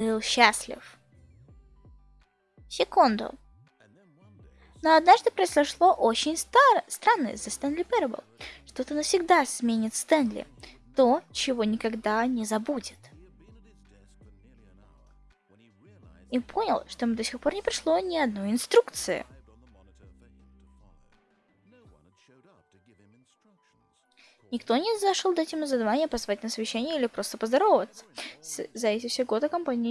был счастлив. Секунду. Но однажды произошло очень стар... странное за Стэнли Парабл. Что-то навсегда сменит Стэнли. То, чего никогда не забудет. И понял, что ему до сих пор не пришло ни одной инструкции. Никто не зашел дать ему задание позвать на совещание или просто поздороваться. За эти все годы компания